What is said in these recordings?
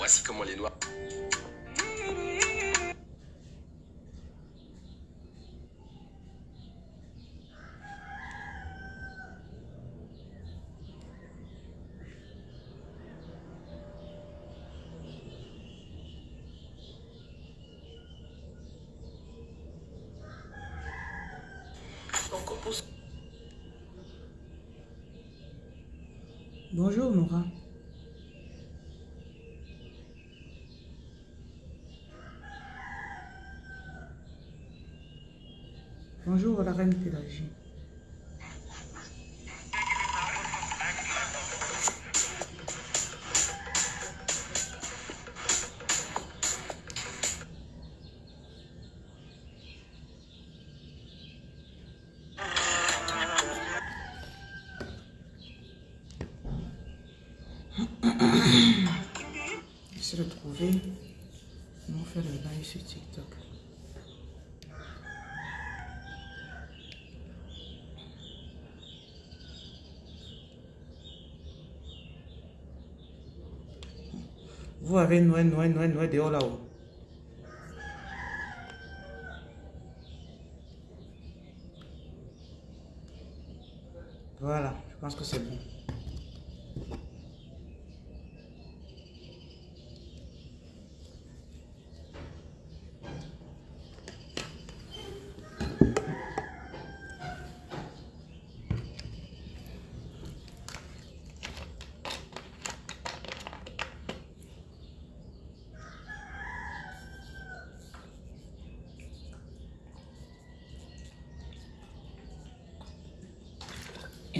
Voici comment les noirs... Bonjour Nora. Bonjour la reine Pélagie. Vous avez Noël, Noël, Noël, Noël dehors là-haut. Voilà, je pense que c'est bon.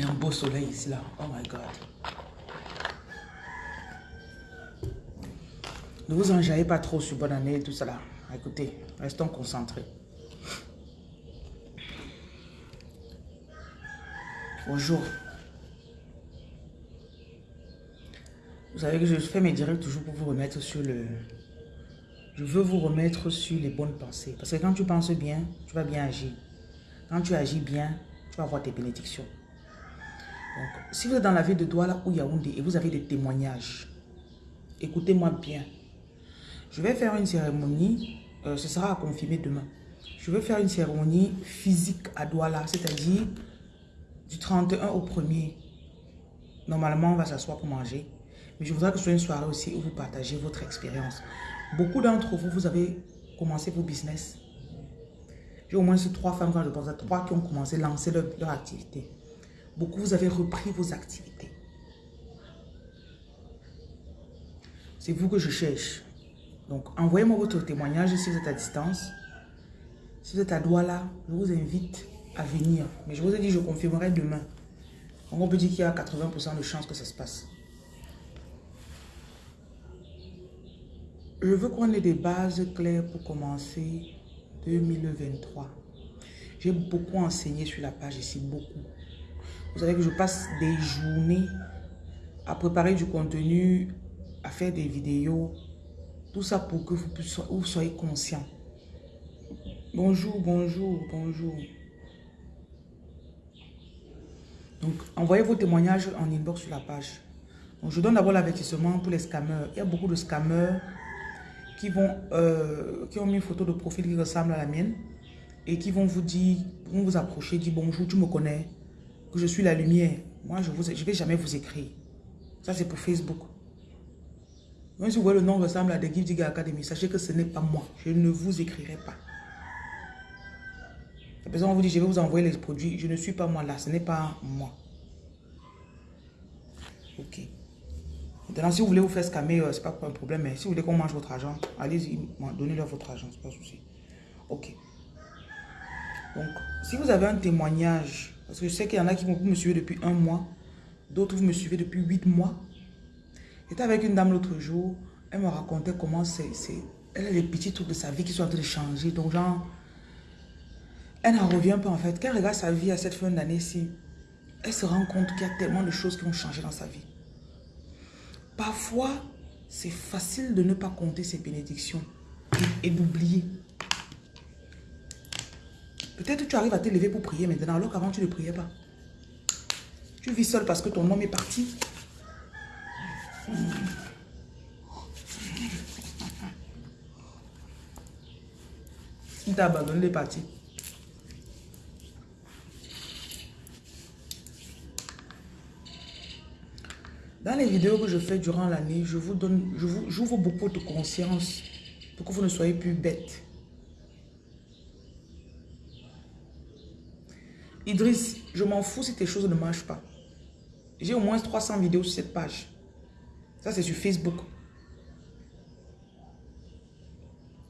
Un beau soleil ici là. Oh my God. Ne vous enjaillez pas trop sur bonne année tout ça là. Écoutez, restons concentrés. Bonjour. Vous savez que je fais mes directs toujours pour vous remettre sur le... Je veux vous remettre sur les bonnes pensées. Parce que quand tu penses bien, tu vas bien agir. Quand tu agis bien, tu vas avoir tes bénédictions. Donc, si vous êtes dans la ville de Douala ou Yaoundé et vous avez des témoignages, écoutez-moi bien. Je vais faire une cérémonie, euh, ce sera à confirmer demain. Je vais faire une cérémonie physique à Douala, c'est-à-dire du 31 au 1er. Normalement, on va s'asseoir pour manger. Mais je voudrais que ce soit une soirée aussi où vous partagez votre expérience. Beaucoup d'entre vous, vous avez commencé vos business. J'ai au moins trois femmes, quand je pense à trois qui ont commencé à lancer leur activité. Beaucoup, vous avez repris vos activités. C'est vous que je cherche. Donc, envoyez-moi votre témoignage si vous êtes à distance. Si vous êtes à Douala, je vous invite à venir. Mais je vous ai dit, je confirmerai demain. Donc, on peut dire qu'il y a 80% de chances que ça se passe. Je veux qu'on ait des bases claires pour commencer 2023. J'ai beaucoup enseigné sur la page ici, beaucoup. Vous savez que je passe des journées à préparer du contenu, à faire des vidéos. Tout ça pour que vous, soyez conscient. Bonjour, bonjour, bonjour. Donc, envoyez vos témoignages en inbox sur la page. Donc, je donne d'abord l'avertissement pour les scammers. Il y a beaucoup de scammers qui, vont, euh, qui ont mis une photo de profil qui ressemble à la mienne et qui vont vous dire, vont vous approcher, dire bonjour, tu me connais, que je suis la lumière. Moi, je ne je vais jamais vous écrire. Ça, c'est pour Facebook. Même si vous voyez le nom ressemble à des Give Digger Academy, sachez que ce n'est pas moi. Je ne vous écrirai pas. La personne vous dit, je vais vous envoyer les produits. Je ne suis pas moi là. Ce n'est pas moi. Ok. Maintenant, si vous voulez vous faire scammer, euh, ce n'est pas un problème. Mais si vous voulez qu'on mange votre argent, allez-y, donnez-leur votre argent. C'est pas un souci. Ok. Donc, si vous avez un témoignage, parce que je sais qu'il y en a qui vont me suivre depuis un mois, d'autres vous me suivez depuis huit mois. J'étais avec une dame l'autre jour, elle me racontait comment c'est... Elle a les petits trucs de sa vie qui sont en train de changer. Donc, genre, elle n'en revient pas en fait. Quand elle regarde sa vie à cette fin d'année-ci, elle se rend compte qu'il y a tellement de choses qui vont changer dans sa vie. Parfois, c'est facile de ne pas compter ses bénédictions et d'oublier. Peut-être que tu arrives à te lever pour prier maintenant, alors qu'avant tu ne priais pas. Tu vis seul parce que ton homme est parti. Hmm. Il t'a abandonné, il est parti. Dans les vidéos que je fais durant l'année, je vous donne, j'ouvre beaucoup de conscience pour que vous ne soyez plus bête. Idriss, je m'en fous si tes choses ne marchent pas. J'ai au moins 300 vidéos sur cette page. Ça, c'est sur Facebook.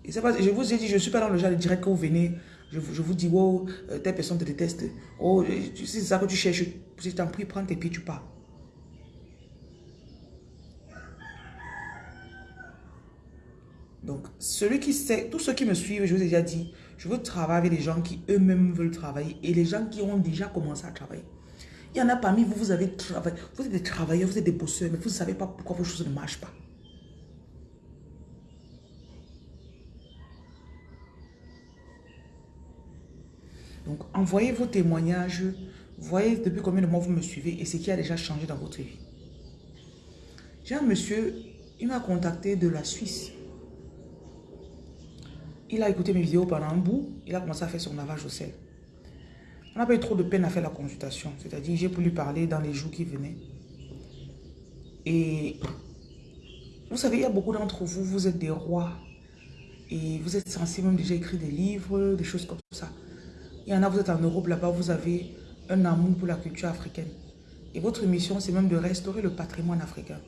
Et pas, je vous ai dit, je ne suis pas dans le genre de direct que vous venez, je, je vous dis, oh, euh, telle personne te déteste. Oh, c'est ça que tu cherches. Si je t'en prie, prends tes pieds, tu pars. Donc, celui qui sait, tous ceux qui me suivent, je vous ai déjà dit, je veux travailler avec les gens qui eux-mêmes veulent travailler et les gens qui ont déjà commencé à travailler. Il y en a parmi vous, vous avez travaillé, vous êtes des travailleurs, vous êtes des bosseurs, mais vous ne savez pas pourquoi vos choses ne marchent pas. Donc, envoyez vos témoignages, voyez depuis combien de mois vous me suivez et ce qui a déjà changé dans votre vie. J'ai un monsieur, il m'a contacté de la Suisse. Il a écouté mes vidéos pendant un bout. Il a commencé à faire son lavage au sel. On n'a pas eu trop de peine à faire la consultation. C'est-à-dire, j'ai pu lui parler dans les jours qui venaient. Et vous savez, il y a beaucoup d'entre vous, vous êtes des rois. Et vous êtes censés même déjà écrire des livres, des choses comme ça. Il y en a, vous êtes en Europe, là-bas, vous avez un amour pour la culture africaine. Et votre mission, c'est même de restaurer le patrimoine africain.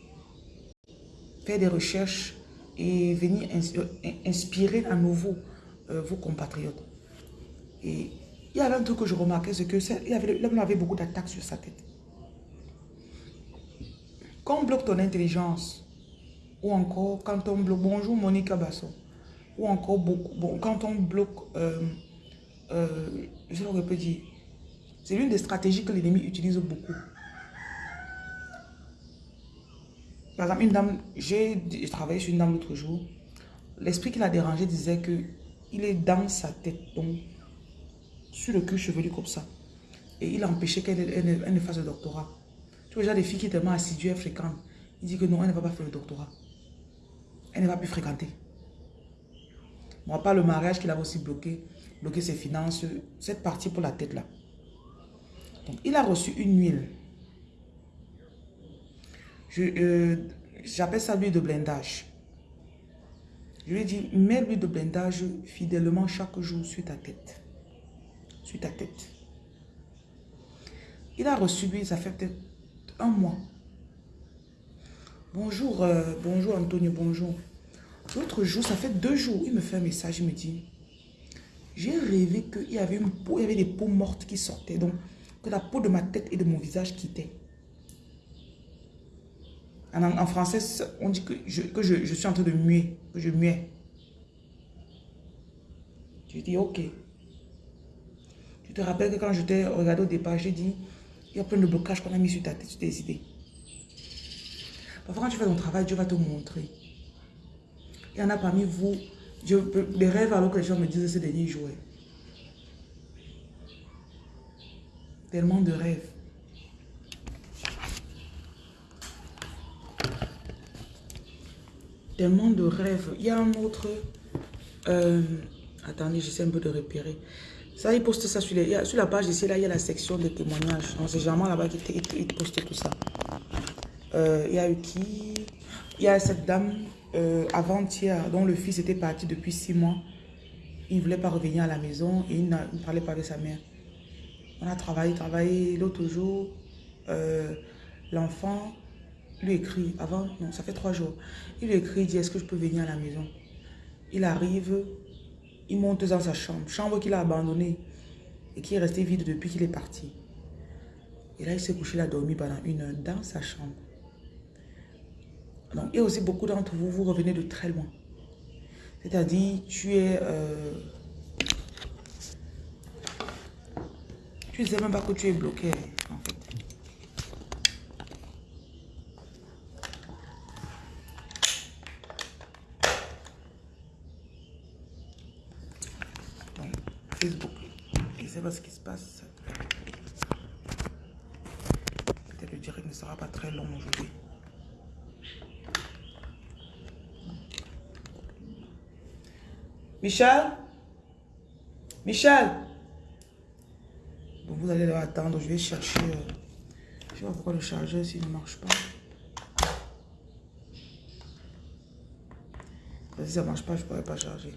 Faire des recherches et venir euh, inspirer à nouveau euh, vos compatriotes. Et il y avait un truc que je remarquais, c'est que l'homme avait beaucoup d'attaques sur sa tête. Quand on bloque ton intelligence, ou encore quand on bloque, bonjour Monica Basso, ou encore beaucoup, bon, quand on bloque, euh, que je peux dire, c'est l'une des stratégies que l'ennemi utilise beaucoup. Par exemple, une dame, j'ai travaillé sur une dame l'autre jour. L'esprit qui l'a dérangé disait que il est dans sa tête, donc sur le cul chevelu comme ça. Et il a empêché qu'elle ne fasse le doctorat. Tu vois, déjà des filles qui sont tellement assidues et fréquentes. Il dit que non, elle ne va pas faire le doctorat. Elle ne va plus fréquenter. Moi, pas le mariage qu'il a aussi bloqué, bloqué ses finances, cette partie pour la tête là. Donc, il a reçu une huile euh, j'appelle ça l'huile de blindage. Je lui ai dit, mets l'huile de blindage fidèlement chaque jour sur ta tête. Sur ta tête. Il a reçu lui, ça fait peut-être un mois. Bonjour, euh, bonjour Antonio, bonjour. L'autre jour, ça fait deux jours, il me fait un message, il me dit, j'ai rêvé qu'il y avait une peau, il y avait des peaux mortes qui sortaient, donc que la peau de ma tête et de mon visage quittait. En, français, on dit que, je, suis en train de muer, que je muais. Je dis, ok. Tu te rappelles que quand je t'ai regardé au départ, j'ai dit, il y a plein de blocages qu'on a mis sur ta tête, sur tes idées. Parfois, quand tu fais ton travail, Dieu va te montrer. Il y en a parmi vous, je, des rêves alors que les gens me disent ces derniers jours. Tellement de rêves. De rêves. Il y a un autre... Euh, attendez, j'essaie un peu de repérer. Ça, il poste ça sur, les, sur la page ici, là, il y a la section de témoignages. Donc, c'est généralement là-bas qu'il poste tout ça. Euh, il y a eu qui? Il y a cette dame euh, avant-hier dont le fils était parti depuis six mois. Il ne voulait pas revenir à la maison et il ne parlait pas avec sa mère. On a travaillé, travaillé. L'autre jour, l'enfant lui écrit, avant, non, ça fait trois jours, il lui écrit, il dit, est-ce que je peux venir à la maison? Il arrive, il monte dans sa chambre, chambre qu'il a abandonnée et qui est restée vide depuis qu'il est parti. Et là, il s'est couché, il a dormi pendant une heure dans sa chambre. A aussi beaucoup d'entre vous, vous revenez de très loin. C'est-à-dire, tu es... Euh, tu ne sais même pas que tu es bloqué, en fait. Facebook. Je ne sais pas ce qui se passe. Peut-être le direct ne sera pas très long aujourd'hui. Michel? Michel? Vous allez attendre, je vais chercher... Je euh, je sais pas pourquoi le chargeur s'il ne marche pas. Si ça ne marche pas, je ne pourrais pas charger.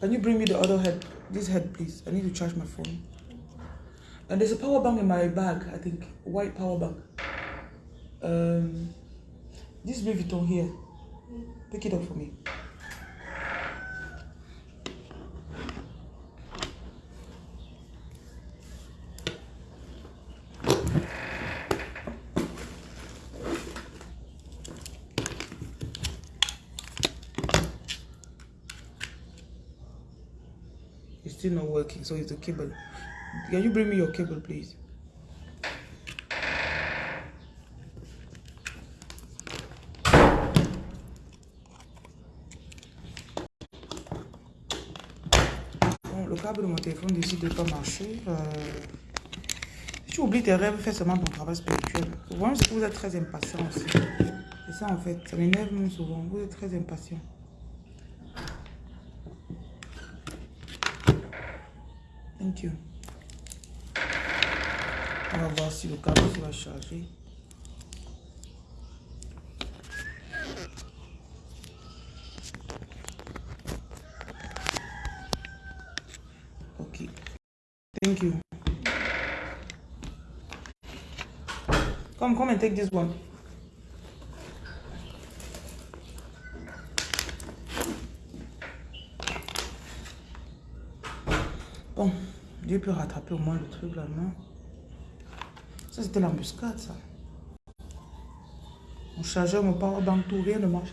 Can you bring me the other head? This head, please? I need to charge my phone. And there's a power bank in my bag, I think. White power bank. Um, this Louis Vuitton here. Pick it up for me. It's still not working, so it's the cable. Can you bring me your cable, please? Pas marcher. Euh, si tu oublies tes rêves, fais seulement ton travail spirituel. Le problème, c'est que vous êtes très impatient aussi. C'est ça, en fait. Ça m'énerve même souvent. Vous êtes très impatient. Thank you. On va voir si le câble va charger. Ok. Thank you. Come, come and take this one. Bon. Dieu peut rattraper au moins le truc là, non? Ça, c'était l'embuscade, ça. Mon chargeur, mon powerbank, tout, rien ne marche.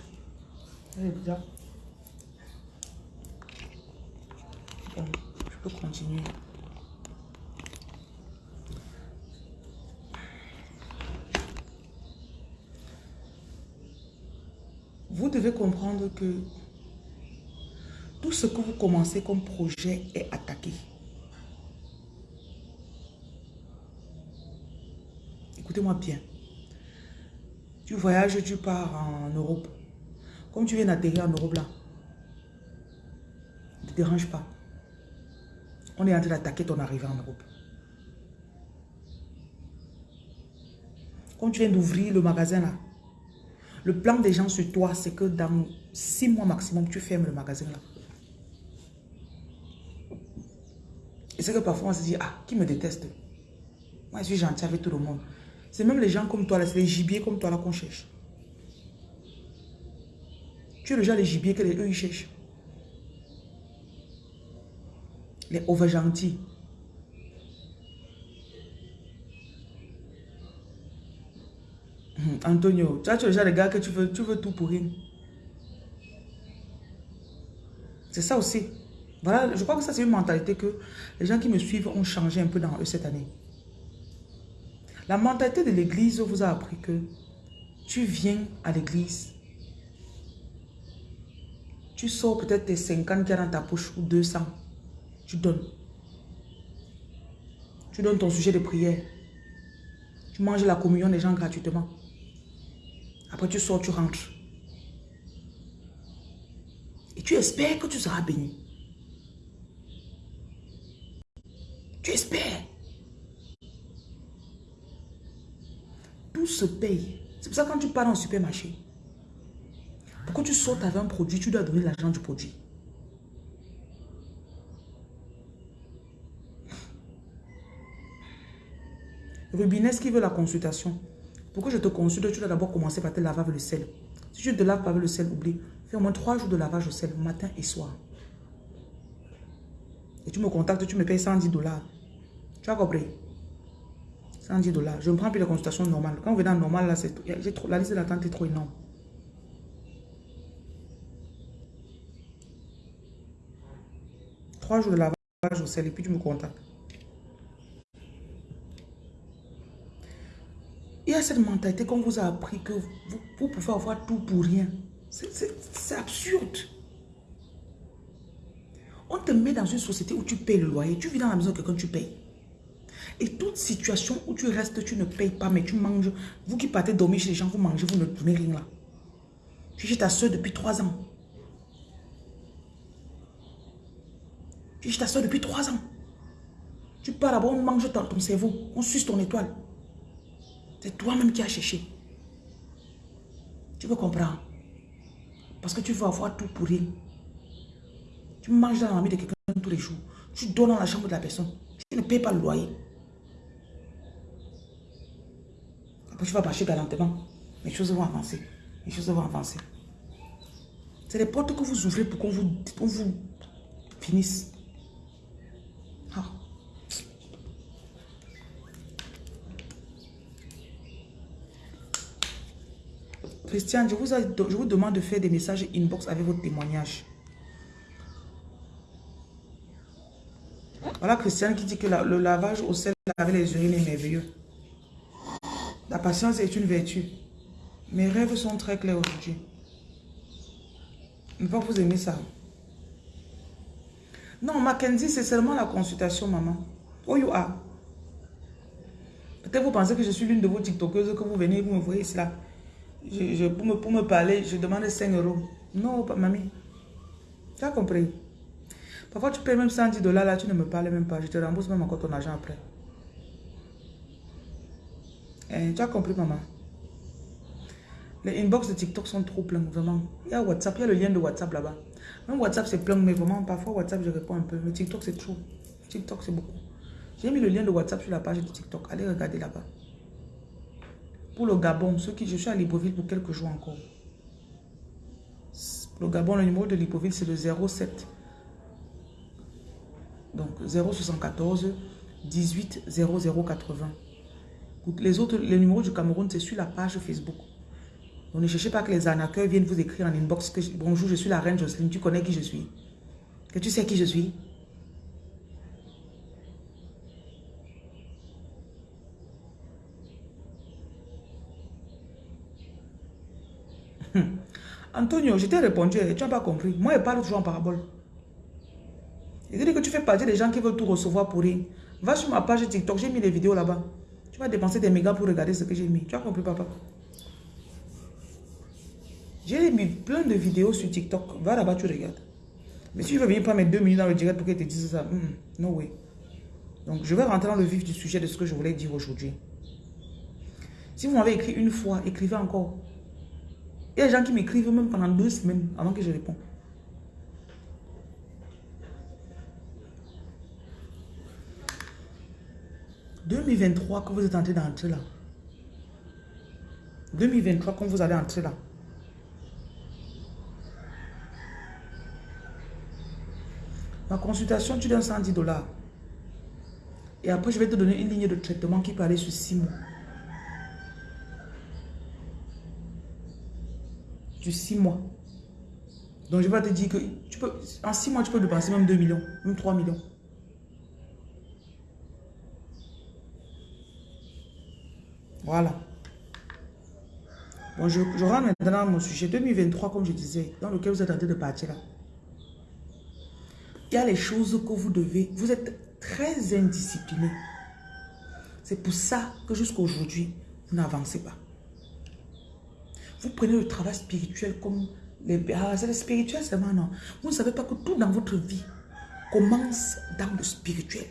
Bizarre. Bon, je peux continuer. Vous devez que tout ce que vous commencez comme projet est attaqué. Écoutez-moi bien. Tu voyages, tu pars en Europe. Comme tu viens d'atterrir en Europe là, ne te dérange pas. On est en train d'attaquer ton arrivée en Europe. Comme tu viens d'ouvrir le magasin là, le plan des gens sur toi, c'est que dans six mois maximum, tu fermes le magasin là. Et c'est que parfois on se dit, ah, qui me déteste? Moi, je suis gentil avec tout le monde. C'est même les gens comme toi, c'est les gibiers comme toi là qu'on cherche. Tu es le genre de gibier que les, eux ils cherchent. Les over gentils. Antonio, tu es le genre de gars que tu veux, tu veux tout pour rien. C'est ça aussi. Voilà, je crois que ça c'est une mentalité que les gens qui me suivent ont changé un peu dans eux cette année. La mentalité de l'église vous a appris que tu viens à l'église, tu sors peut-être tes 50 qui dans ta poche ou 200, tu donnes. Tu donnes ton sujet de prière. Tu manges la communion des gens gratuitement. Après tu sors, tu rentres. Tu espères que tu seras béni. Tu espères. Tout se paye. C'est pour ça que quand tu pars dans le supermarché, pourquoi tu sautes avec un produit, tu dois donner l'argent du produit. Rubinès qui veut la consultation. Pourquoi je te consulte, tu dois d'abord commencer par te laver avec le sel. Si tu te laves pas avec le sel, oublie. Fais au moins trois jours de lavage au sel, matin et soir. Et tu me contactes, tu me payes 110 dollars. Tu as compris? 110 dollars. Je ne prends plus les consultations normales. Quand vous venez en normal, là, trop, la liste d'attente est trop énorme. Trois jours de lavage au sel et puis tu me contactes. Il y a cette mentalité qu'on vous a appris que vous pouvez avoir tout pour rien. C'est absurde. On te met dans une société où tu payes le loyer. Tu vis dans la maison de quelqu'un, tu payes. Et toute situation où tu restes, tu ne payes pas, mais tu manges. Vous qui partez dormir chez les gens, vous mangez, vous ne donnez rien là. Tu es chez ta soeur depuis trois ans. Tu es chez ta soeur depuis trois ans. Tu pars là-bas, on mange ton, ton cerveau, on suce ton étoile. C'est toi-même qui as cherché. Tu peux comprendre? Parce que tu veux avoir tout pour rien. Tu manges dans la de quelqu'un tous les jours. Tu dors dans la chambre de la personne. Tu ne payes pas le loyer. Après, tu vas marcher galantement. Les choses vont avancer. Les choses vont avancer. C'est les portes que vous ouvrez pour qu'on vous, vous finisse. Ah. Christian, je vous, je vous demande de faire des messages inbox avec votre témoignage. Voilà Christian qui dit que le lavage au sel avec les urines est merveilleux. La patience est une vertu. Mes rêves sont très clairs aujourd'hui. Ne pas vous aimer ça. Non, Mackenzie, c'est seulement la consultation, maman. Oh, you are. Peut-être vous pensez que je suis l'une de vos TikTokeuses que vous venez, vous me voyez cela. Je, pour, me, pour me parler, je demande 5 euros. Non, mamie. Tu as compris? Parfois, tu payes même 110 dollars, là, tu ne me parles même pas. Je te rembourse même encore ton argent après. Eh, tu as compris, maman? Les inbox de TikTok sont trop pleins, vraiment. Il y a WhatsApp, il y a le lien de WhatsApp là-bas. Même WhatsApp, c'est plein, mais vraiment, parfois WhatsApp, je réponds un peu. Mais TikTok, c'est trop. TikTok, c'est beaucoup. J'ai mis le lien de WhatsApp sur la page de TikTok. Allez regarder là-bas. Pour le Gabon, ceux qui... Je suis à Libreville pour quelques jours encore. le Gabon, le numéro de Libreville, c'est le 07. Donc, 074 18 0080. Les autres, les numéros du Cameroun, c'est sur la page Facebook. Donc ne cherchez pas que les arnaqueurs viennent vous écrire en inbox que bonjour, je suis la reine Jocelyne, tu connais qui je suis? Que tu sais qui je suis? Antonio, je t'ai répondu, tu n'as pas compris. Moi, je parle toujours en parabole. Il dit que tu fais partie des gens qui veulent tout recevoir pour rien. Va sur ma page TikTok, j'ai mis des vidéos là-bas. Tu vas dépenser des mégas pour regarder ce que j'ai mis. Tu as compris, papa? J'ai mis plein de vidéos sur TikTok. Va là-bas, tu regardes. Mais si tu veux venir pas mettre deux minutes dans le direct pour qu'elle te dise ça, hmm, no way. Donc, je vais rentrer dans le vif du sujet de ce que je voulais dire aujourd'hui. Si vous m'avez écrit une fois, écrivez encore. Il y a des gens qui m'écrivent même pendant deux semaines avant que je réponde. 2023 que vous êtes en train d'entrer là. 2023 quand vous allez entrer là. Ma consultation, tu donnes 110 dollars. Et après, je vais te donner une ligne de traitement qui peut aller sur 6 mois. Sur 6 mois. Donc, je vais te dire que tu peux, en 6 mois, tu peux dépenser même 2 millions, même 3 millions. Voilà. Bon, je, rentre maintenant dans mon sujet 2023, comme je disais, dans lequel vous êtes en train de partir là. Il y a les choses que vous devez... Vous êtes très indiscipliné. C'est pour ça que jusqu'à aujourd'hui, vous n'avancez pas. Vous prenez le travail spirituel comme... Les, ah, c'est le spirituel seulement, non. Vous ne savez pas que tout dans votre vie commence dans le spirituel.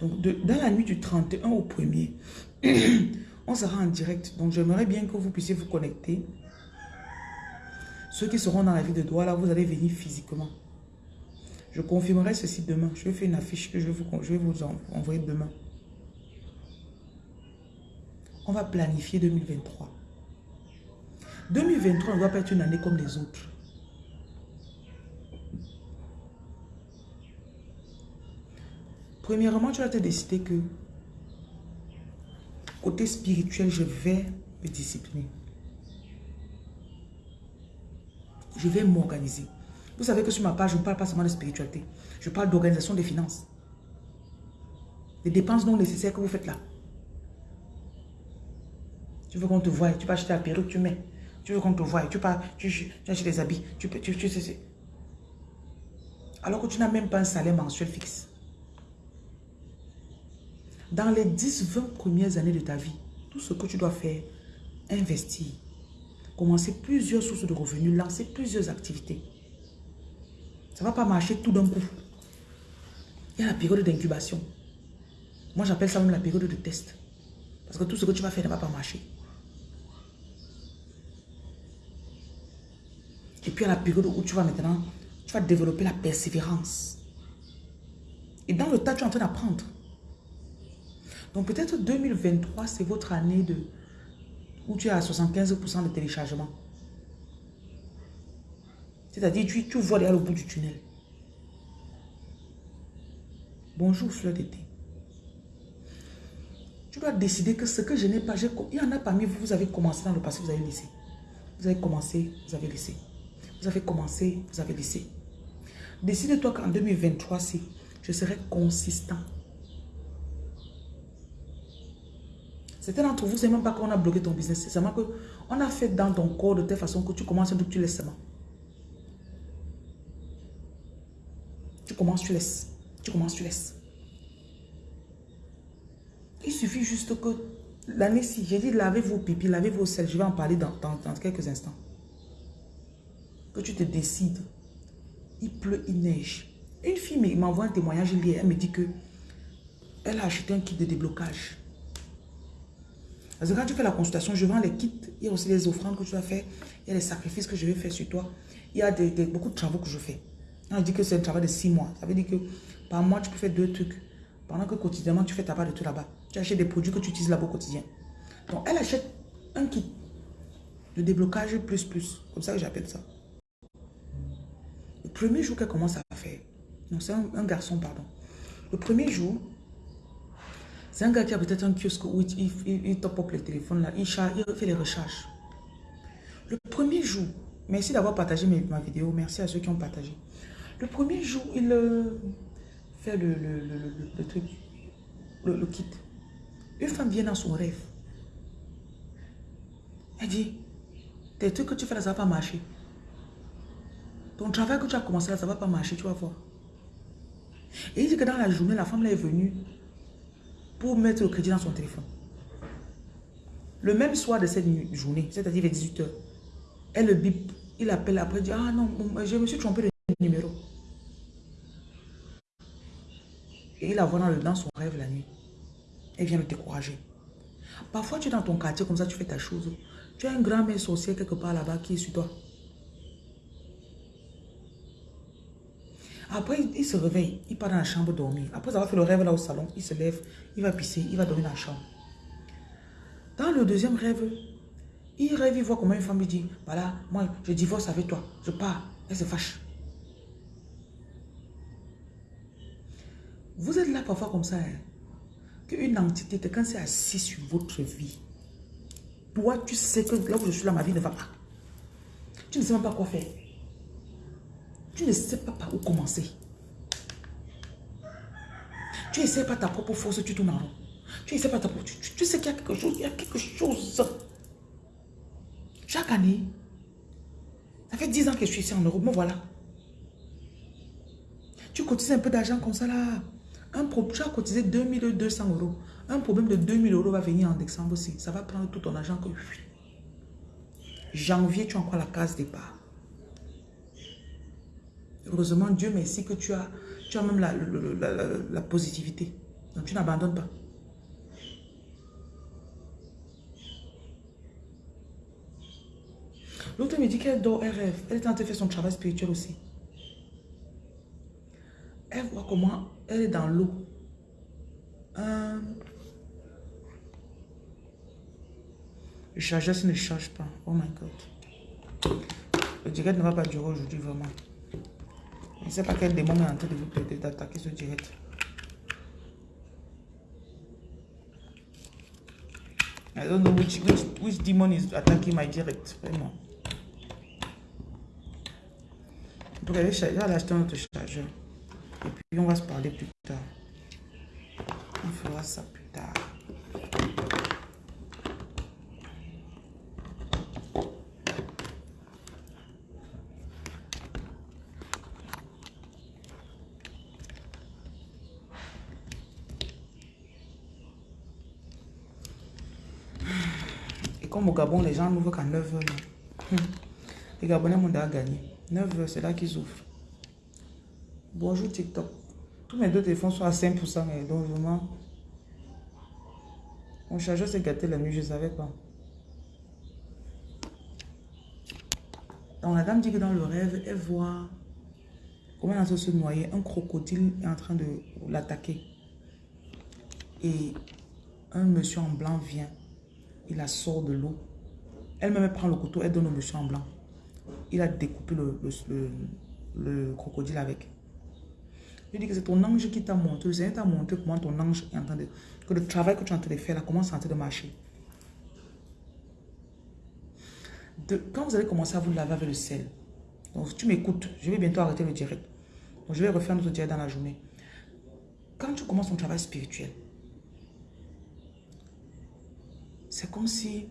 Donc, dans la nuit du 31 au 1er, on sera en direct. Donc, j'aimerais bien que vous puissiez vous connecter. Ceux qui seront dans la ville de Douala, là, vous allez venir physiquement. Je confirmerai ceci demain. Je vais faire une affiche que je vous, je vais vous envoyer demain. On va planifier 2023. 2023 ne doit pas être une année comme les autres. Premièrement, tu vas te décider que côté spirituel, je vais me discipliner. Je vais m'organiser. Vous savez que sur ma page, je ne parle pas seulement de spiritualité. Je parle d'organisation des finances. Les dépenses non nécessaires que vous faites là. Tu veux qu'on te voie, tu peux acheter la perruque, tu mets. Tu veux qu'on te voie, tu, pars, tu, tu achètes des habits. Tu, tu, tu, tu, alors que tu n'as même pas un salaire mensuel fixe. Dans les 10-20 premières années de ta vie, Tout ce que tu dois faire, investir. Commencer plusieurs sources de revenus, lancer plusieurs activités. Ça ne va pas marcher tout d'un coup. Il y a la période d'incubation. Moi, j'appelle ça même la période de test. Parce que tout ce que tu vas faire ne va pas marcher. Et puis, à la période où tu vas maintenant, tu vas développer la persévérance. Et dans le tas, tu es en train d'apprendre. Donc, peut-être 2023, c'est votre année de où tu es à 75% de téléchargement. C'est-à-dire, tu, tu vois derrière le bout du tunnel. Bonjour, fleur d'été. Tu dois décider que ce que je n'ai pas, il y en a parmi vous, vous avez commencé dans le passé, vous avez laissé. Vous avez commencé, vous avez laissé. Vous avez commencé, vous avez laissé. Décide-toi qu'en 2023, si je serai consistant. Certains d'entre vous, c'est même pas qu'on a bloqué ton business. C'est seulement qu'on a fait dans ton corps de telle façon que tu commences, donc tu laisses seulement. Tu commences, tu laisses. Tu commences, tu laisses. Il suffit juste que l'année-ci, j'ai dit lavez vos pipis, lavez vos sels. Je vais en parler dans, quelques instants. Que tu te décides. Il pleut, il neige. Une fille m'envoie un témoignage hier. Elle me dit que elle a acheté un kit de déblocage. Parce que quand tu fais la consultation, je vends les kits. Il y a aussi les offrandes que tu vas faire. Il y a les sacrifices que je vais faire sur toi. Il y a beaucoup de travaux que je fais. On dit que c'est un travail de six mois. Ça veut dire que par mois, tu peux faire deux trucs. Pendant que quotidiennement, tu fais ta part de tout là-bas. Tu achètes des produits que tu utilises là-bas au quotidien. Donc, elle achète un kit de déblocage plus plus. Comme ça que j'appelle ça. Premier jour qu'elle commence à faire, non, c'est un, garçon, pardon. Le premier jour, c'est un gars qui a peut-être un kiosque où il, il, top up le téléphone là, il, il fait les recharges. Le premier jour, merci d'avoir partagé ma vidéo, merci à ceux qui ont partagé. Le premier jour, il euh, fait le, le, truc, le, kit. Une femme vient dans son rêve. Elle dit, tes trucs que tu fais ça va pas marcher. Ton travail que tu as commencé là, ça ne va pas marcher, tu vas voir. Et il dit que dans la journée, la femme là est venue pour mettre le crédit dans son téléphone. Le même soir de cette journée, c'est-à-dire vers 18h, elle le bip, il appelle après, il dit, ah non, je me suis trompé de numéro. Et il la voit dans, le, dans son rêve la nuit. Elle vient le décourager. Parfois, tu es dans ton quartier comme ça, tu fais ta chose. Tu as un grand-mère sorcier quelque part là-bas qui est sur toi. Après, il, se réveille, il part dans la chambre dormir. Après avoir fait le rêve là au salon, il se lève, il va pisser, il va dormir dans la chambre. Dans le deuxième rêve, il rêve, il voit comment une femme lui dit, voilà, moi, je divorce avec toi, je pars. Elle se fâche. Vous êtes là parfois comme ça, hein? qu'une entité, quand c'est assis sur votre vie, toi, tu sais que là où je suis là, ma vie ne va pas. Tu ne sais même pas quoi faire. Tu ne sais pas par où commencer. Tu essaies pas ta propre force, tu tournes en rond. Tu essaies pas ta propre... Tu, tu sais qu'il y a quelque chose, il y a quelque chose. Chaque année, ça fait 10 ans que je suis ici en Europe, mais voilà. Tu cotises un peu d'argent comme ça là. Un tu as cotisé 2200 euros. Un problème de 2000 euros va venir en décembre aussi. Ça va prendre tout ton argent que... Janvier, tu as encore la case départ. Heureusement, Dieu merci que tu as, tu as même la, positivité. Donc, tu n'abandonnes pas. L'autre me dit qu'elle dort, elle rêve. Elle est en train de faire son travail spirituel aussi. Elle voit comment elle est dans l'eau. Le chargeur ne charge pas. Oh my God. Le direct ne va pas durer aujourd'hui vraiment. Je ne sais pas quel démon est en train de vous d'attaquer ce direct. I don't know which, which, which demon is attacking my direct. Vraiment. Donc, elle va acheter un autre chargeur. Et puis, on va se parler plus tard. On fera ça plus tard. Comme au Gabon, les gens n'ouvrent qu'à 9 heures. Hum. Les Gabonais m'ont déjà gagné. 9 heures, c'est là qu'ils ouvrent. Bonjour TikTok. Tous mes deux téléphones sont à 5%. Et donc vraiment, mon chargeur s'est gâté la nuit, je ne savais pas. Donc la dame dit que dans le rêve, elle voit comment elle se noyer. Un crocodile est en train de l'attaquer. Et un monsieur en blanc vient. Il la sort de l'eau. Elle-même prend le couteau, elle donne au monsieur en blanc. Il a découpé le, crocodile avec. Je dis que c'est ton ange qui t'a montré. Le Seigneur t'a montré comment ton ange est en train de... Que le travail que tu es en train de faire là commence en train de marcher. quand vous allez commencer à vous laver avec le sel, donc tu m'écoutes, je vais bientôt arrêter le direct. Donc je vais refaire notre direct dans la journée. Quand tu commences ton travail spirituel, c'est comme si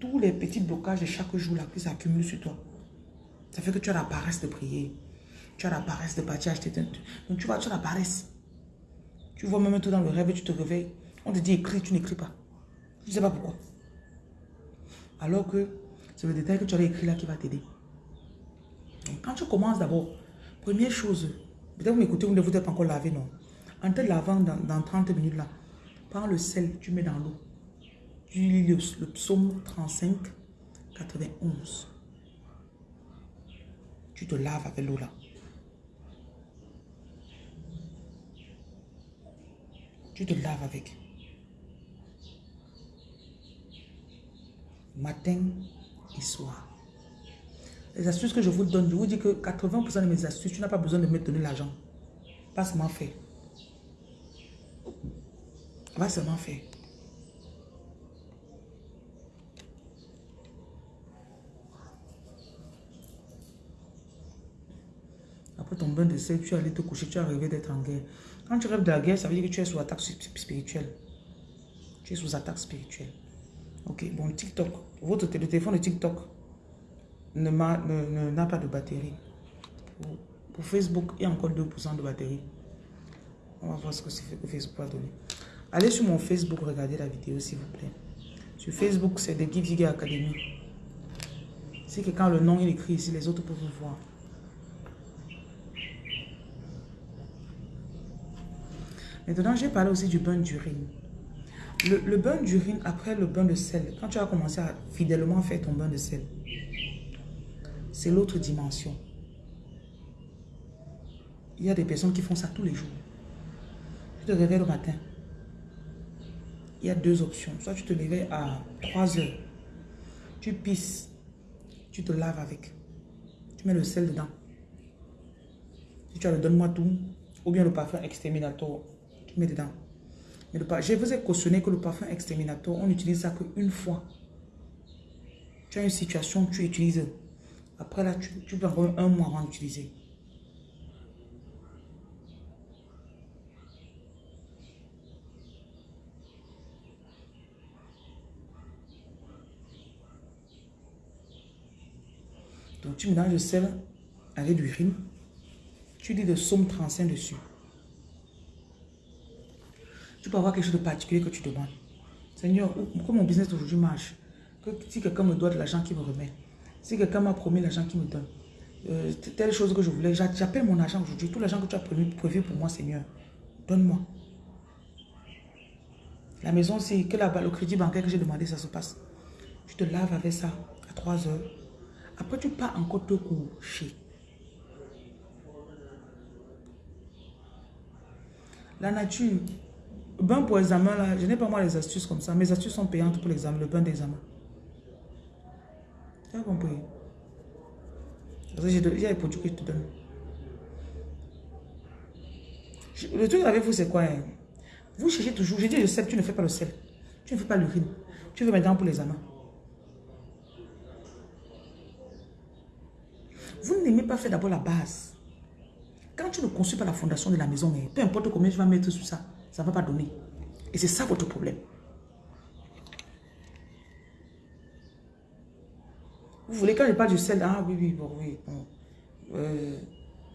tous les petits blocages de chaque jour là qui s'accumulent sur toi. Ça fait que tu as la paresse de prier. Tu as la paresse de partir acheter. Donc tu vois, tu as la paresse. Tu vois même tout dans le rêve, tu te réveilles. On te dit écris, tu n'écris pas. Je ne sais pas pourquoi. Alors que c'est le détail que tu as écrit là qui va t'aider. Quand tu commences d'abord, première chose, peut-être vous m'écoutez, vous ne vous êtes pas encore lavé, non. En te lavant dans, dans 30 minutes là, le sel, tu mets dans l'eau. Tu lis le, psaume 35, 91. Tu te laves avec l'eau là. Tu te laves avec. matin et soir. Les astuces que je vous donne, je vous dis que 80% de mes astuces, tu n'as pas besoin de me donner l'argent. Pas seulement faire. Va seulement faire. Après ton bain de sel, tu es allé te coucher, tu es arrivé d'être en guerre. Quand tu rêves de la guerre, ça veut dire que tu es sous attaque spirituelle. Tu es sous attaque spirituelle. Ok, bon, TikTok. Votre téléphone de TikTok n'a ne, pas de batterie. Pour, Facebook, il y a encore 2% de batterie. On va voir ce que Facebook va donner. Allez sur mon Facebook, regardez la vidéo s'il vous plaît. Sur Facebook, c'est de Give Academy. C'est que quand le nom est écrit ici, les autres peuvent voir. Maintenant, j'ai parlé aussi du bain d'urine. Le, bain d'urine après le bain de sel, quand tu as commencé à fidèlement faire ton bain de sel, c'est l'autre dimension. Il y a des personnes qui font ça tous les jours. Tu te réveilles le matin. Il y a deux options. Soit tu te réveilles à 3 heures. Tu pisses. Tu te laves avec. Tu mets le sel dedans. Si tu as le donne-moi tout. Ou bien le parfum exterminator. Tu mets dedans. Je vous ai cautionné que le parfum exterminator, on n'utilise ça qu'une fois. Tu as une situation, tu utilises. Après là, tu, tu peux avoir un mois avant d'utiliser. Donc tu mélanges le sel avec l'urine. Tu dis de somme 35 dessus. Tu peux avoir quelque chose de particulier que tu demandes. Seigneur, comment mon business aujourd'hui marche que, Si quelqu'un me doit de l'argent qui me remet. Si quelqu'un m'a promis l'argent qui me donne. Euh, telle chose que je voulais. J'appelle mon argent aujourd'hui. Tout l'argent que tu as prévu, prévu pour moi, Seigneur. Donne-moi. La maison, c'est que là-bas, le crédit bancaire que j'ai demandé, ça se passe. Tu te laves avec ça à 3 heures. Après, tu pars encore te coucher. La nature, bain pour examen, là, je n'ai pas moi les astuces comme ça. Mes astuces sont payantes pour l'examen, le bain d'examen. Tu as compris? J'ai les produits que je te. Le truc avec vous, c'est quoi hein? Vous cherchez toujours. Je dis le sel, tu ne fais pas le sel. Tu ne fais pas l'urine. Tu veux maintenant pour l'examen. Vous n'aimez pas faire d'abord la base. Quand tu ne construis pas la fondation de la maison, mais peu importe combien tu vas mettre sur ça, ça ne va pas donner. Et c'est ça votre problème. Vous voulez, quand je parle du sel, ah oui, oui, bon, oui, bon. Euh,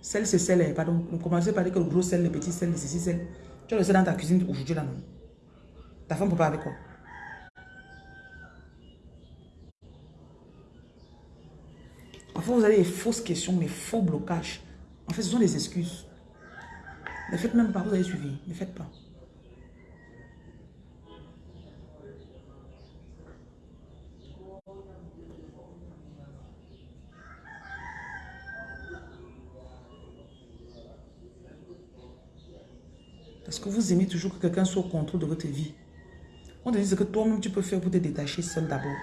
sel, c'est sel, eh, pardon. Vous commencez par dire que le gros sel, le petit sel, le ceci, sel. Tu as le sel dans ta cuisine aujourd'hui, là, non? Ta femme peut pas avec quoi? Parfois, vous avez des fausses questions, mais faux blocages. En fait, ce sont des excuses. Ne faites même pas, vous avez suivi. Ne faites pas. Parce que vous aimez toujours que quelqu'un soit au contrôle de votre vie. On te dit ce que toi-même tu peux faire pour te détacher seul d'abord.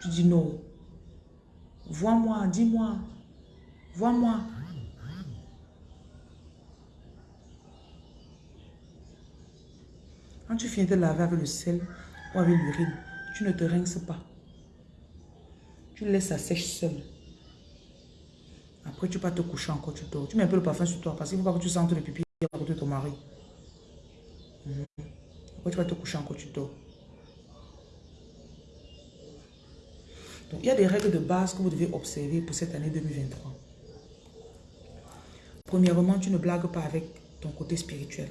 Tu dis non. Vois-moi, dis-moi. Vois-moi. Quand tu finis de laver avec le sel ou avec l'urine, tu ne te rinces pas. Tu laisses ça sèche seul. Après, tu vas te coucher encore, tu dors. Tu mets un peu le parfum sur toi parce qu'il ne faut pas que tu sentes le pipi à côté de ton mari. Mhm. Après, tu vas te coucher encore, tu dors. Donc, il y a des règles de base que vous devez observer pour cette année 2023. Premièrement, tu ne blagues pas avec ton côté spirituel.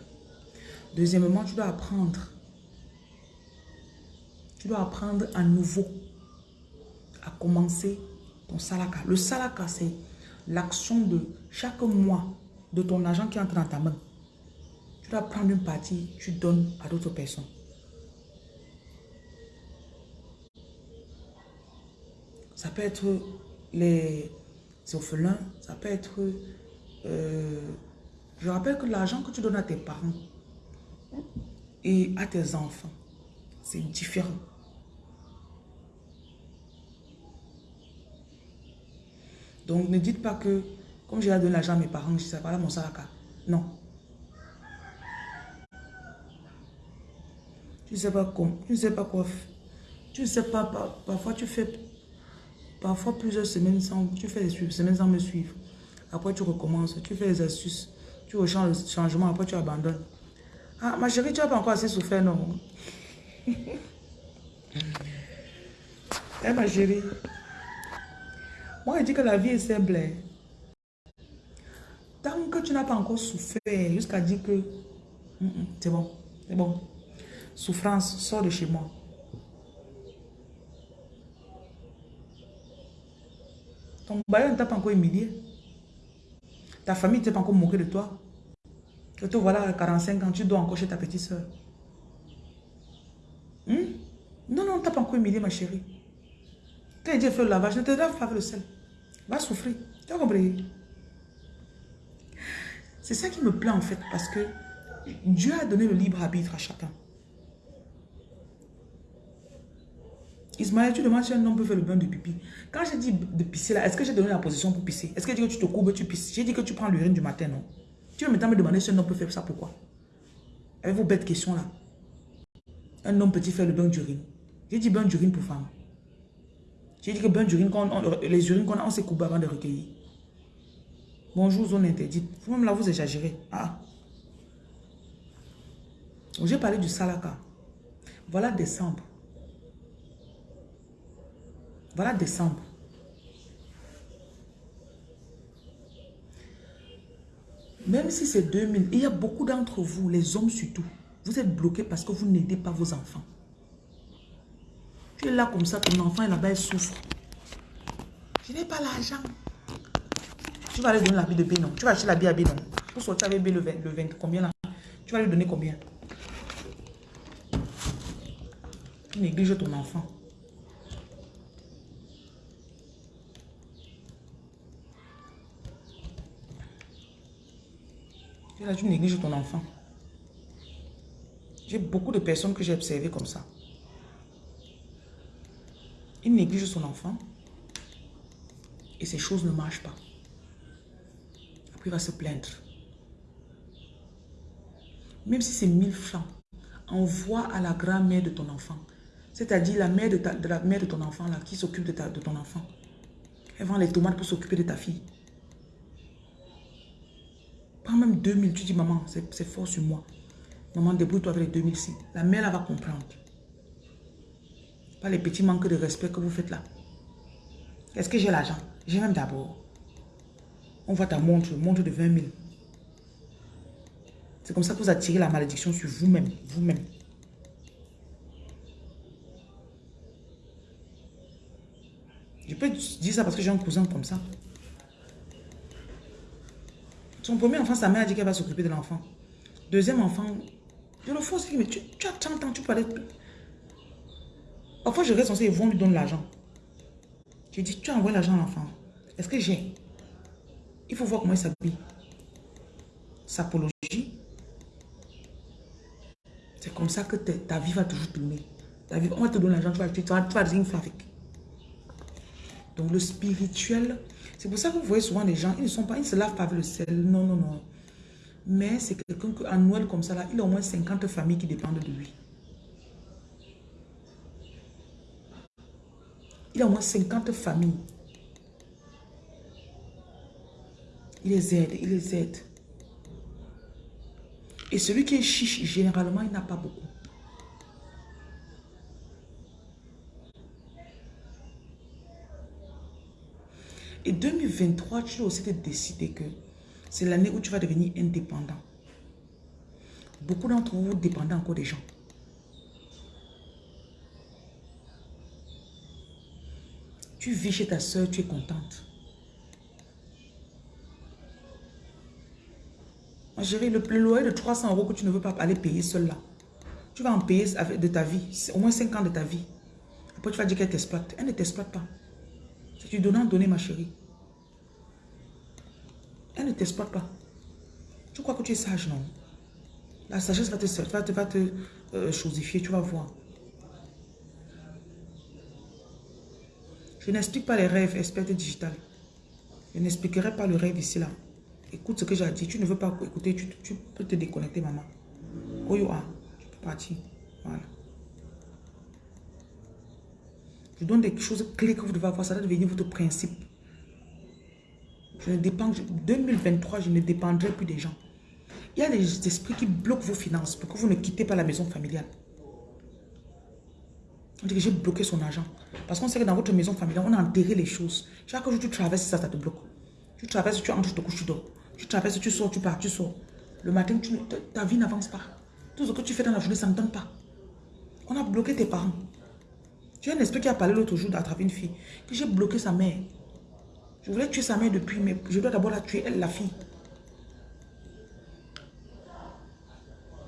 Deuxièmement, tu dois apprendre. Tu dois apprendre à nouveau à commencer ton salaka. Le salaka, c'est l'action de chaque mois de ton argent qui entre dans ta main. Tu dois prendre une partie, tu donnes à d'autres personnes. Ça peut être les orphelins, ça peut être... Euh, je rappelle que l'argent que tu donnes à tes parents et à tes enfants, c'est différent. Donc ne dites pas que, comme j'ai donné l'argent à mes parents, je sais pas mon salaka. Non. Tu ne sais pas comment, tu ne sais pas quoi. Tu ne sais pas, parfois tu fais, parfois plusieurs semaines sans, tu fais des semaines sans me suivre. Après tu recommences, tu fais les astuces, tu rechanges le changement, après tu abandonnes. Ah, ma chérie, tu n'as pas encore assez souffert, non? Eh, ma chérie. Moi, je dis que la vie est simple. Hein. Tant que tu n'as pas encore souffert, jusqu'à dire que c'est bon, c'est bon. Souffrance, sors de chez moi. Ton bailleur ne t'a pas encore humilié. Ta famille ne t'a pas encore moqué de toi. Que te voilà à 45 ans, tu dois encore chez ta petite soeur. Hmm? Non, non, tu n'as pas encore humilié, ma chérie. Quand Dieu fait le lavage, ne te lave pas avec le sel. Va souffrir. Tu as compris? C'est ça qui me plaît en fait, parce que Dieu a donné le libre arbitre à chacun. Ismaël, tu demandes si un homme peut faire le bain de pipi. Quand j'ai dit de pisser là, est-ce que j'ai donné la position pour pisser? Est-ce que j'ai dit que tu te courbes, tu pisses? J'ai dit que tu prends l'urine du matin, non? Tu veux maintenant me demander si un homme peut faire ça, pourquoi? Avec vos bêtes questions là? Un homme peut-il faire le bain d'urine? J'ai dit bain d'urine pour femme. J'ai dit que bain d'urine, les urines qu'on a, on s'est coupé avant de recueillir. Bonjour, zone interdite. Vous-même là, vous exagérez. Ah. J'ai parlé du salaka. Voilà décembre. Voilà décembre. Même si c'est 2000, il y a beaucoup d'entre vous, les hommes surtout, vous êtes bloqués parce que vous n'aidez pas vos enfants. Tu es là comme ça, ton enfant là-bas, il souffre. Je n'ai pas l'argent. Tu vas lui donner l'habit de B, non Tu vas acheter l'habit à B, non Pour sortir avec B le 20, le 20, combien là? Tu vas lui donner combien? Tu négliges ton enfant. Tu négliges ton enfant. J'ai beaucoup de personnes que j'ai observées comme ça. Il néglige son enfant et ces choses ne marchent pas. Après, il va se plaindre. Même si c'est 1000 francs, envoie à la grand-mère de ton enfant. C'est-à-dire la mère de, la mère de ton enfant là, qui s'occupe de, de ton enfant. Elle vend les tomates pour s'occuper de ta fille. Prends même 2000, tu dis, maman, c'est fort sur moi. Maman, débrouille-toi avec les 2000 La mère, elle va comprendre. Pas les petits manques de respect que vous faites là. Est-ce que j'ai l'argent? J'ai même d'abord. On voit ta montre, montre de 20 000. C'est comme ça que vous attirez la malédiction sur vous-même. Vous-même. Je peux dire ça parce que j'ai un cousin comme ça. Son premier enfant, sa mère a dit qu'elle va s'occuper de l'enfant. Deuxième enfant, je le force, mais tu, as 30 ans, tu aller... Parfois, je reste censé, ils vont lui donner l'argent. Je dis, tu as envoyé l'argent à l'enfant. Est-ce que j'ai? Il faut voir comment il s'habille. Sapologie. C'est comme ça que ta vie va toujours tourner. Ta vie, on va te donner l'argent, tu vas, tu vas, tu vas avec. Donc le spirituel, c'est pour ça que vous voyez souvent les gens, ils ne sont pas, ils se lavent pas avec le sel. Non, non, non. Mais c'est quelqu'un qu'à Noël comme ça, là, il a au moins 50 familles qui dépendent de lui. Il a au moins 50 familles. Il les aide, il les aide. Et celui qui est chiche, généralement, il n'a pas beaucoup. Et 2023, tu dois aussi te décider que c'est l'année où tu vas devenir indépendant. Beaucoup d'entre vous dépendent encore des gens. Tu vis chez ta soeur, tu es contente. Chérie, le, plus loyer de 300 euros que tu ne veux pas aller payer seul là, tu vas en payer de ta vie, au moins 5 ans de ta vie. Après, tu vas dire qu'elle t'exploite. Elle ne t'exploite pas. C'est du donnant donner, ma chérie. Elle ne t'exploite pas. Tu crois que tu es sage, non? La sagesse va te, va te, va te euh, chosifier, tu vas voir. Je n'explique pas les rêves, experte digital. Je n'expliquerai pas le rêve ici, là. Écoute ce que j'ai dit. Tu ne veux pas écouter, tu, peux te déconnecter, maman. Oh, you are. Tu peux partir. Voilà. Je donne des choses clés que vous devez avoir. Ça doit devenir votre principe. Je ne dépends, 2023, je ne dépendrai plus des gens. Il y a des esprits qui bloquent vos finances pour que vous ne quittez pas la maison familiale. On dit que j'ai bloqué son argent. Parce qu'on sait que dans votre maison familiale, on a enterré les choses. Chaque jour, tu traverses ça, ça te bloque. Tu traverses, tu entres, tu te couches, tu dors. Tu traverses, tu sors, tu pars, tu sors. Le matin, ta vie n'avance pas. Tout ce que tu fais dans la journée, ça ne donne pas. On a bloqué tes parents. As un esprit qui a parlé l'autre jour d'attraper une fille. Que j'ai bloqué sa mère. Je voulais tuer sa mère depuis, mais je dois d'abord la tuer, elle, la fille.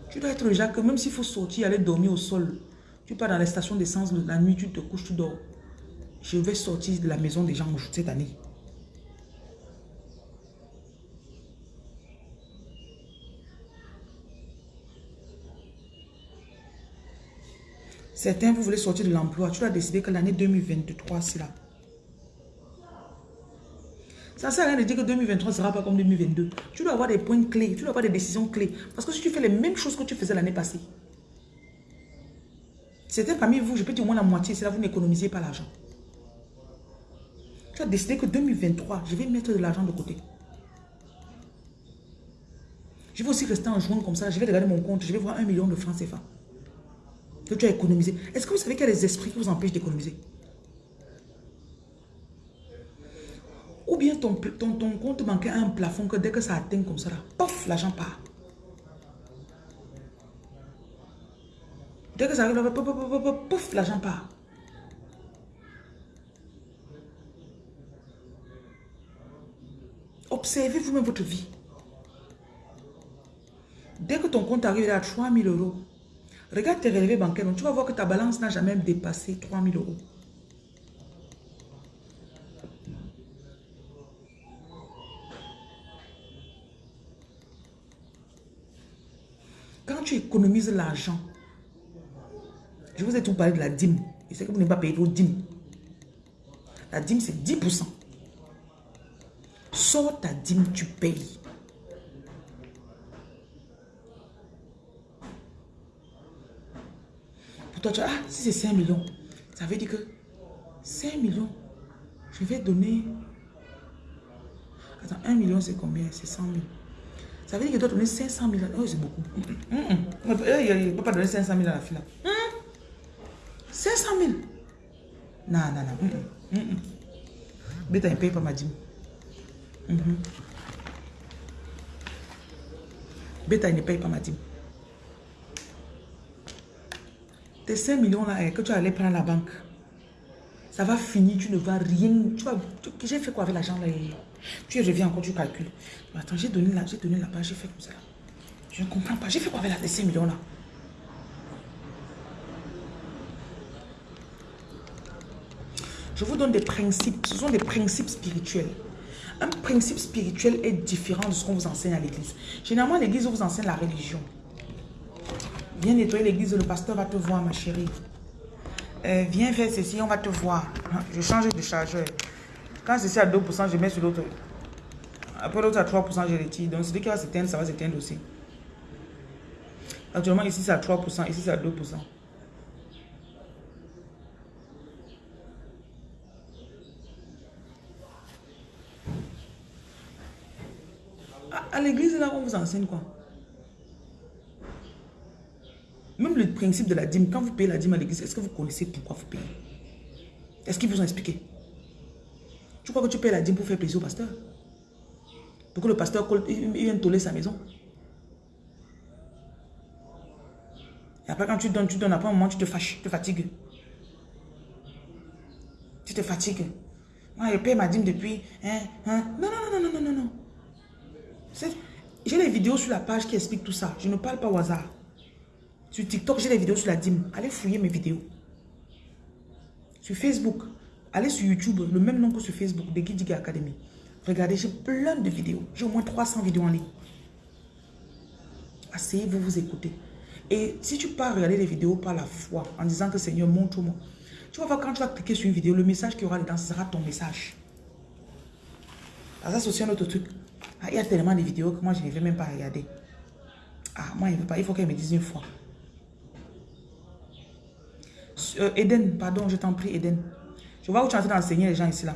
Tu dois être le genre que même s'il faut sortir, aller dormir au sol, tu pars dans les stations d'essence la nuit, tu te couches, tu dors. Je vais sortir de la maison des gens cette année. Certains, vous voulez sortir de l'emploi. Tu dois décider que l'année 2023, c'est là. Ça ne sert à rien de dire que 2023 ne sera pas comme 2022. Tu dois avoir des points clés, tu dois avoir des décisions clés. Parce que si tu fais les mêmes choses que tu faisais l'année passée, certains parmi vous, je peux dire au moins la moitié, c'est là vous n'économisez pas l'argent. Tu as décidé que 2023, je vais mettre de l'argent de côté. Je vais aussi rester en juin comme ça, je vais regarder mon compte, je vais voir un million de francs CFA que tu as économisé. Est-ce que vous savez qu'il y a des esprits qui vous empêchent d'économiser Ou bien ton, ton, ton, compte bancaire a un plafond que dès que ça atteint comme ça, pof, l'argent part. Dès que ça arrive, pof, pof l'argent part. Observez vous-même votre vie. Dès que ton compte arrive à 3000 euros, Regarde tes relevés bancaires. Donc, tu vas voir que ta balance n'a jamais dépassé 3000 euros. Quand tu économises l'argent, je vous ai tout parlé de la dîme. Je sais que vous n'avez pas payé vos dîmes. La dîme, c'est 10%. Sors ta dîme, tu payes. Toi, tu ah, si c'est 5 millions, ça veut dire que 5 millions, je vais donner... Attends, 1 million, c'est combien? C'est 100 000. Ça veut dire que tu dois donner 500 000. Oh, c'est beaucoup. Il ne peut pas donner 500 000 à la fille. 500 000. Non, non, non. Beta, il ne paye pas ma dîme. Beta, il ne paye pas ma dîme. Tes 5 millions là, eh, que tu allais prendre à la banque, Ça va finir, tu ne vas rien. Tu vas, j'ai fait quoi avec l'argent là Tu reviens encore, tu calcules. Attends, j'ai donné la, j'ai donné page, j'ai fait comme ça. Je ne comprends pas. J'ai fait quoi avec la 5 millions là? Je vous donne des principes. Ce sont des principes spirituels. Un principe spirituel est différent de ce qu'on vous enseigne à l'église. Généralement, l'église vous enseigne la religion. Viens nettoyer l'église, le pasteur va te voir, ma chérie. Euh, viens faire ceci, on va te voir. Je change de chargeur. Quand ceci à 2%, je mets sur l'autre. Après l'autre à 3%, je retire. Donc celui qui va s'éteindre, ça va s'éteindre aussi. Actuellement, ici c'est à 3%, ici c'est à 2%. À, l'église, là, on vous enseigne quoi Même le principe de la dîme, quand vous payez la dîme à l'église, est-ce que vous connaissez pourquoi vous payez? Est-ce qu'ils vous ont expliqué? Tu crois que tu payes la dîme pour faire plaisir au pasteur? Pour que le pasteur il vienne toller sa maison? Et après, quand tu donnes, tu donnes, après un moment, tu te fâches, tu te fatigues. Tu te fatigues. Moi, je paye ma dîme depuis... Hein, hein. Non, non, non, non, non, non, non. J'ai les vidéos sur la page qui expliquent tout ça. Je ne parle pas au hasard. Sur TikTok, j'ai les vidéos sur la dîme. Allez fouiller mes vidéos. Sur Facebook, allez sur YouTube, le même nom que sur Facebook, The Gidiga Academy. Regardez, j'ai plein de vidéos. J'ai au moins 300 vidéos en ligne. Asseyez-vous, vous écoutez. Et si tu pars regarder les vidéos par la foi, en disant que Seigneur, montre-moi. Tu vas voir, quand tu vas cliquer sur une vidéo, le message qu'il y aura dedans, ce sera ton message. ça, c'est aussi un autre truc. Ah, il y a tellement de vidéos que moi, je ne vais même pas regarder. Ah, moi, il, veut pas. il faut qu'elle me dise une fois. Euh, Eden, pardon, je t'en prie, Eden. Je vois où tu es en train d'enseigner les gens ici, là.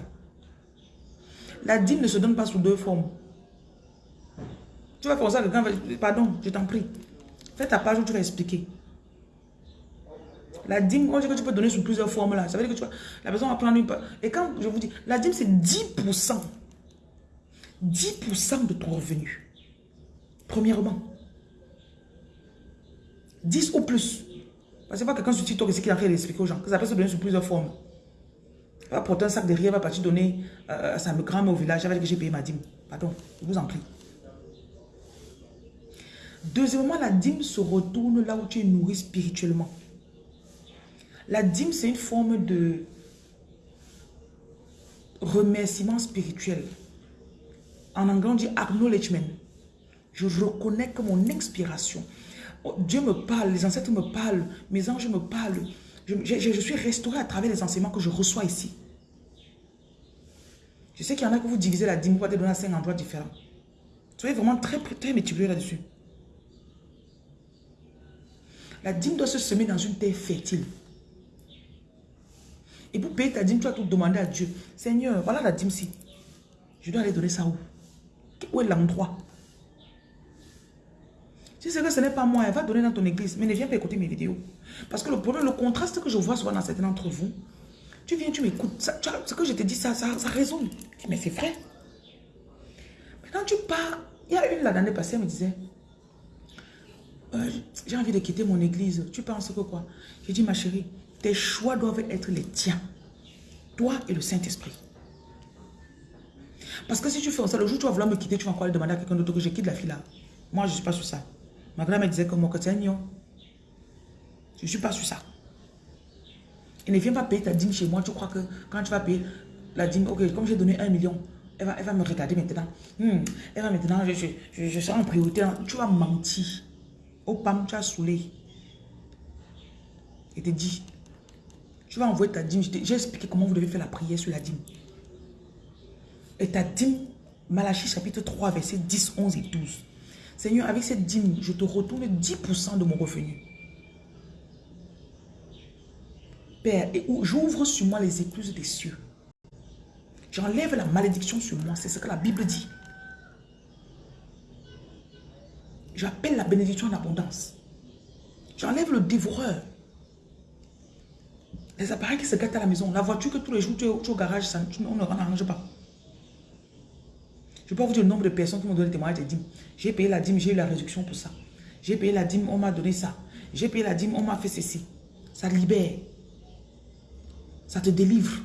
La dîme ne se donne pas sous deux formes. Tu vas faire ça, quelqu'un va... Pardon, je t'en prie. Fais ta page où tu vas expliquer. La dîme, on dit que tu peux donner sous plusieurs formes là. Ça veut dire que tu vas, la personne va prendre une... Et quand je vous dis, la dîme c'est 10%. 10% de ton revenu. Premièrement. 10 ou plus. Parce que pas quelqu'un sur TikTok ici qui est en train d'expliquer aux gens que ça peut se donner sous plusieurs formes. Va porter un sac de riz, va partir donner euh, à sa grand au village avec que j'ai payé ma dîme. Pardon, je vous en prie. Deuxièmement, la dîme se retourne là où tu es nourri spirituellement. La dîme, c'est une forme de remerciement spirituel. En anglais, on dit acknowledgement. Je reconnais que mon inspiration, Dieu me parle, les ancêtres me parlent, mes anges me parlent. Je, suis restauré à travers les enseignements que je reçois ici. Je sais qu'il y en a que vous divisez la dîme, vous pouvez donner à cinq endroits différents. Soyez vraiment très, très méticuleux là-dessus. La dîme doit se semer dans une terre fertile. Et pour payer ta dîme, tu vas tout demander à Dieu. Seigneur, voilà la dîme-ci. Je dois aller donner ça où? Où est l'endroit? Si c'est que ce n'est pas moi, elle va donner dans ton église. Mais ne viens pas écouter mes vidéos. Parce que le problème, le contraste que je vois souvent dans certains d'entre vous, tu viens, tu m'écoutes. Ce que je te dis, ça, ça, ça résonne. Mais c'est vrai. Mais quand tu pars, il y a une l'année passée, elle me disait, euh, j'ai envie de quitter mon église. Tu penses que quoi? J'ai dit, ma chérie, tes choix doivent être les tiens. Toi et le Saint-Esprit. Parce que si tu fais ça, le jour où tu vas vouloir me quitter, tu vas encore aller demander à quelqu'un d'autre que je quitte la fille là. Moi, je ne suis pas sur ça. Ma grand-mère disait que moi, que c'est un Je ne suis pas sur ça. Et ne viens pas payer ta dîme chez moi. Tu crois que quand tu vas payer la dîme, ok, comme j'ai donné un million, elle va, elle va me regarder maintenant. Hmm, elle va maintenant, je, je, je en priorité. Tu vas mentir. Au PAM, tu as saoulé. Et te dit, tu vas envoyer ta dîme. J'ai expliqué comment vous devez faire la prière sur la dîme. Et ta dîme, Malachie chapitre 3, verset 10, 11 et 12. Seigneur, avec cette dîme, je te retourne 10% de mon revenu. Père, et j'ouvre sur moi les écluses des cieux. J'enlève la malédiction sur moi. C'est ce que la Bible dit. J'appelle la bénédiction en abondance. J'enlève le dévoreur. Les appareils qui se gâtent à la maison. La voiture que tous les jours tu es, au garage, on ne arrange pas. Je peux vous dire le nombre de personnes qui m'ont donné le témoignage et dîmes. J'ai payé la dîme, j'ai eu la réduction pour ça. J'ai payé la dîme, on m'a donné ça. J'ai payé la dîme, on m'a fait ceci. Ça libère. Ça te délivre.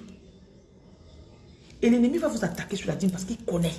Et l'ennemi va vous attaquer sur la dîme parce qu'il connaît.